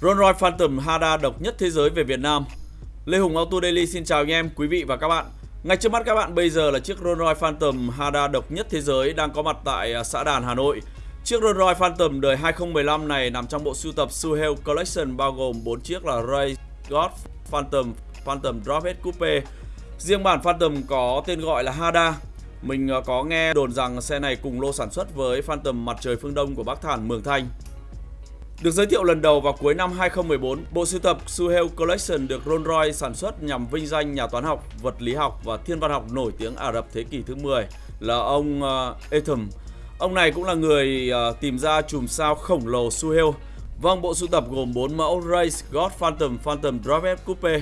Rolls Royce Phantom Hada độc nhất thế giới về Việt Nam. Lê Hùng Auto Daily xin chào anh em, quý vị và các bạn. Ngay trước mắt các bạn bây giờ là chiếc Rolls Royce Phantom Hada độc nhất thế giới đang có mặt tại à, xã Đàn, Hà Nội. Chiếc Rolls Royce Phantom đời 2015 này nằm trong bộ sưu tập Suhail Collection bao gồm 4 chiếc là Ray God Phantom, Phantom Drophead Coupe. Riêng bản Phantom có tên gọi là Hada. Mình à, có nghe đồn rằng xe này cùng lô sản xuất với Phantom mặt trời phương Đông của Bắc Thản Mường Thanh. Được giới thiệu lần đầu vào cuối năm 2014, bộ sưu tập Suhail Collection được Rolls Royce sản xuất nhằm vinh danh nhà toán học, vật lý học và thiên văn học nổi tiếng Ả Rập thế kỷ thứ 10 là ông ờ, uh, Etham. Ông này cũng là người uh, tìm ra chùm sao khổng lồ Suhail. Vâng, bộ sưu tập gồm 4 mẫu Race God Phantom Phantom Drophead Coupe.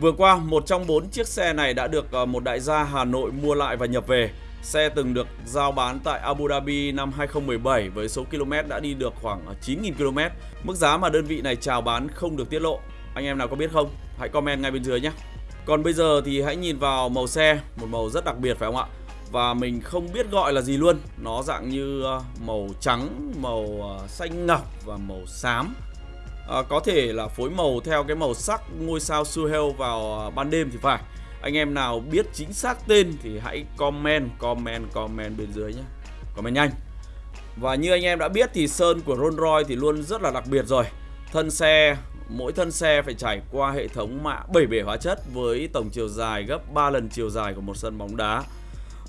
Vừa qua, một trong 4 chiếc xe này đã được uh, một đại gia Hà Nội mua lại và nhập về. Xe từng được giao bán tại Abu Dhabi năm 2017 với số km đã đi được khoảng 9.000 km. Mức giá mà đơn vị này chào bán không được tiết lộ. Anh em nào có biết không? Hãy comment ngay bên dưới nhé. Còn bây giờ thì hãy nhìn vào màu xe, một màu rất đặc biệt phải không ạ? Và mình không biết gọi là gì luôn Nó dạng như ờ, màu trắng, màu ờ, xanh ngọc và màu xám à, Có thể là phối màu theo cái màu sắc ngôi sao Suhail vào ban đêm thì phải anh em nào biết chính xác tên thì hãy comment, comment, comment bên dưới nhé Comment nhanh. Và như anh em đã biết thì sơn của Rolls Royce thì luôn rất là đặc biệt rồi. Thân xe, mỗi thân xe phải trải qua hệ thống mạ 7 bể hóa chất Với tổng chiều dài gấp 3 lần chiều dài của một sân bóng đá.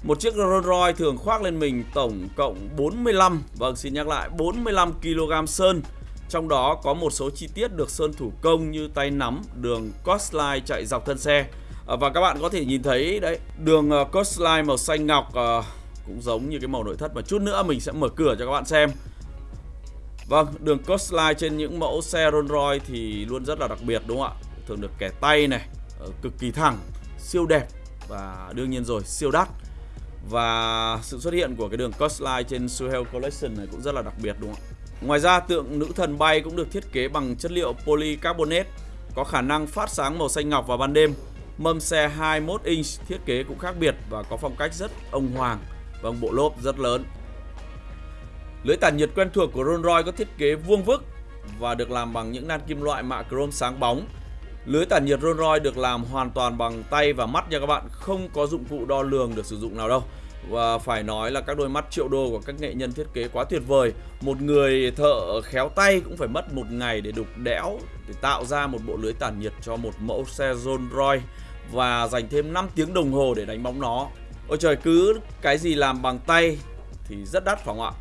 Một chiếc Rolls Royce thường khoác lên mình tổng cộng 45, vâng xin nhắc lại 45 kg sơn. Trong đó có một số chi tiết được sơn thủ công như tay nắm, đường cosline chạy dọc thân xe. Ờ, và các bạn có thể nhìn thấy đấy đường uh, coastline màu xanh ngọc uh, cũng giống như cái màu nội thất mà chút nữa mình sẽ mở cửa cho các bạn xem Vâng, đường coastline trên những mẫu xe Rolls Royce thì luôn rất là đặc biệt đúng không ạ? Thường được kẻ tay này, cực kỳ thẳng, siêu đẹp và đương nhiên rồi siêu đắt. Và sự xuất hiện của cái đường coastline trên Suhail Collection này cũng rất là đặc biệt đúng không ạ? Ngoài ra tượng nữ thần bay cũng được thiết kế bằng chất liệu polycarbonate có khả năng phát sáng màu xanh ngọc vào ban đêm Mâm xe 21 inch thiết kế cũng khác biệt và có phong cách rất ông hoàng và bộ lốp rất lớn. Lưới tản nhiệt quen thuộc của Rolls Royce có thiết kế vuông vức và được làm bằng những nan kim loại mạ chrome sáng bóng. Lưới tản nhiệt Rolls Royce được làm hoàn toàn bằng tay và mắt nha các bạn, không có dụng cụ đo lường được sử dụng nào đâu. Và phải nói là các đôi mắt triệu đô của các nghệ nhân thiết kế quá tuyệt vời. Một người thợ khéo tay cũng phải mất một ngày để đục đẽo Để tạo ra một bộ lưới tản nhiệt cho một mẫu xe Rolls Royce Và dành thêm 5 tiếng đồng hồ để đánh bóng nó. Ôi trời cứ cái gì làm bằng tay thì rất đắt phải không ạ?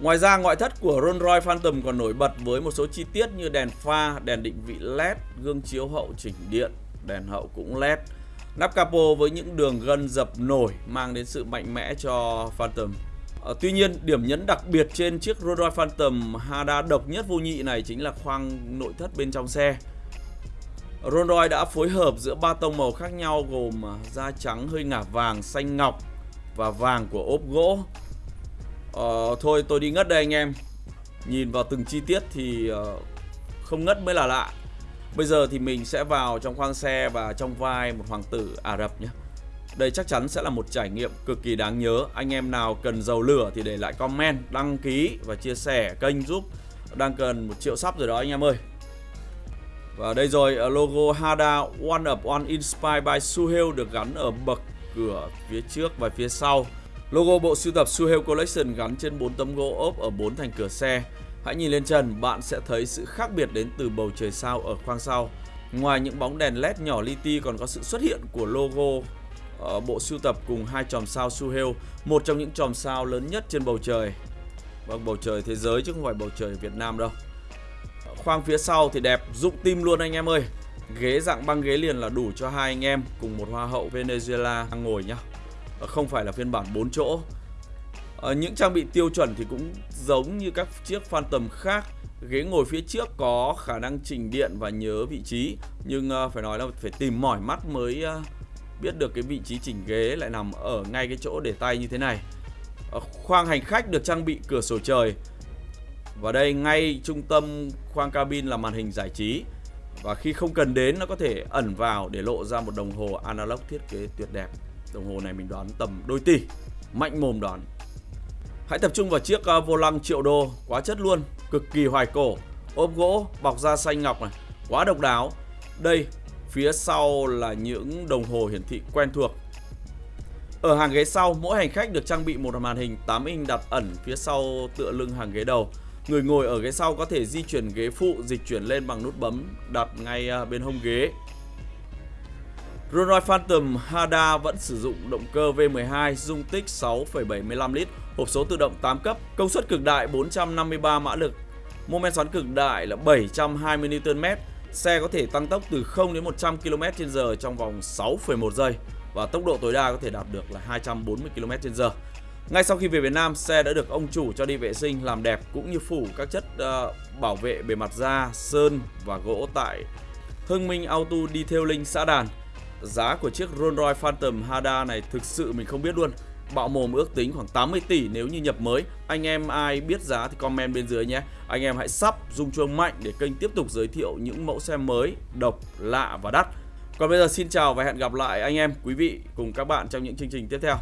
Ngoài ra ngoại thất của Rolls Royce Phantom còn nổi bật với một số chi tiết như đèn pha, đèn định vị LED, gương chiếu hậu chỉnh điện, đèn hậu cũng LED. Nắp capo với những đường gân dập nổi mang đến sự mạnh mẽ cho Phantom. À, tuy nhiên, điểm nhấn đặc biệt trên chiếc Rolls Royce Phantom Hada độc nhất vô nhị này chính là khoang nội thất bên trong xe. Rolls Royce đã phối hợp giữa ba tông màu khác nhau gồm à, da trắng hơi ngả vàng, xanh ngọc và vàng của ốp gỗ. À, thôi tôi đi ngất đây anh em. Nhìn vào từng chi tiết thì ờ, không ngất mới là lạ. Bây giờ thì mình sẽ vào trong khoang xe và trong vai một hoàng tử Ả Rập nhé. Đây chắc chắn sẽ là một trải nghiệm cực kỳ đáng nhớ. Anh em nào cần dầu lửa thì để lại comment, đăng ký và chia sẻ kênh giúp Đang cần một triệu sắp rồi đó anh em ơi. Và đây rồi ờ, logo Hada One Up One Inspired by Suhail được gắn ở bậc cửa phía trước và phía sau. Logo bộ sưu tập Suhail Collection gắn trên 4 tấm gỗ ốp ở 4 thành cửa xe. Hãy nhìn lên trần, bạn sẽ thấy sự khác biệt đến từ bầu trời sao ở khoang sau. Ngoài những bóng đèn led nhỏ li ti còn có sự xuất hiện của logo ở bộ sưu tập cùng hai chòm sao Suhail, một trong những chòm sao lớn nhất trên bầu trời. Vâng, bầu trời thế giới chứ không phải bầu trời Việt Nam đâu. Ờ, khoang phía sau thì đẹp, dụng tim luôn anh em ơi. Ghế dạng băng ghế liền là đủ cho hai anh em cùng một hoa hậu Venezuela ngồi nhá. Ờ, không phải là phiên bản 4 chỗ à, Những trang bị tiêu chuẩn thì cũng giống như các chiếc Phantom khác. Ghế ngồi phía trước có khả năng chỉnh điện và nhớ vị trí. Nhưng ờ, phải nói là phải tìm mỏi mắt mới ờ, biết được cái vị trí chỉnh ghế lại nằm ở ngay cái chỗ để tay như thế này. Khoang hành khách được trang bị cửa sổ trời. Và đây ngay trung tâm khoang cabin là màn hình giải trí. Và khi không cần đến nó có thể ẩn vào để lộ ra một đồng hồ analog thiết kế tuyệt đẹp. Đồng hồ này mình đoán tầm đôi tỷ. Mạnh mồm đoán. Hãy tập trung vào chiếc ờ, vô lăng triệu đô, quá chất luôn, cực kỳ hoài cổ. ốp gỗ bọc da xanh ngọc này, quá độc đáo. Đây, phía sau là những đồng hồ hiển thị quen thuộc. Ở hàng ghế sau, mỗi hành khách được trang bị một màn hình 8 inch đặt ẩn phía sau tựa lưng hàng ghế đầu. Người ngồi ở ghế sau có thể di chuyển ghế phụ dịch chuyển lên bằng nút bấm đặt ngay ờ, bên hông ghế. Rolls Royce Phantom Hada vẫn sử dụng động cơ V12 dung tích 6,75 lít, hộp số tự động 8 cấp, công suất cực đại 453 mã lực, mô men xoắn cực đại là 720 Nm. Xe có thể tăng tốc từ 0 đến 100 km/h trong vòng 6,1 giây và tốc độ tối đa có thể đạt được là 240 km/h. Ngay sau khi về Việt Nam, xe đã được ông chủ cho đi vệ sinh làm đẹp cũng như phủ các chất uh, bảo vệ bề mặt da, sơn và gỗ tại Hưng Minh Auto Detailing xã Đàn. Giá của chiếc Rolls Royce Phantom Hada này thực sự mình không biết luôn. Bạo mồm ước tính khoảng 80 tỷ nếu như nhập mới. Anh em ai biết giá thì comment bên dưới nhé. Anh em hãy sub rung chuông mạnh để kênh tiếp tục giới thiệu những mẫu xe mới, độc, lạ và đắt. Còn bây giờ xin chào và hẹn gặp lại anh em, quý vị cùng các bạn trong những chương trình tiếp theo.